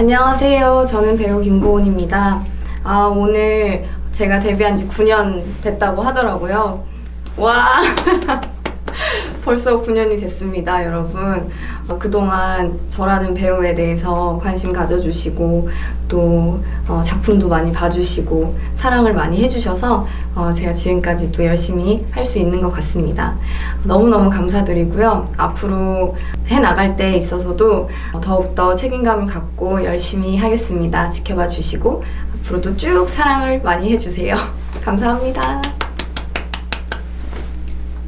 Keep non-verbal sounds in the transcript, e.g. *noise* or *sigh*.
안녕하세요. 저는 배우 김고은입니다. 아, 오늘 제가 데뷔한 지 9년 됐다고 하더라고요. 와! *laughs* 벌써 9년이 됐습니다, 여러분. 어, 그동안 저라는 배우에 대해서 관심 가져주시고, 또 어, 작품도 많이 봐주시고, 사랑을 많이 해주셔서 어, 제가 지금까지도 열심히 할 수 있는 것 같습니다. 너무너무 감사드리고요. 앞으로 해나갈 때 있어서도 어, 더욱더 책임감을 갖고 열심히 하겠습니다. 지켜봐 주시고, 앞으로도 쭉 사랑을 많이 해주세요. *laughs* 감사합니다.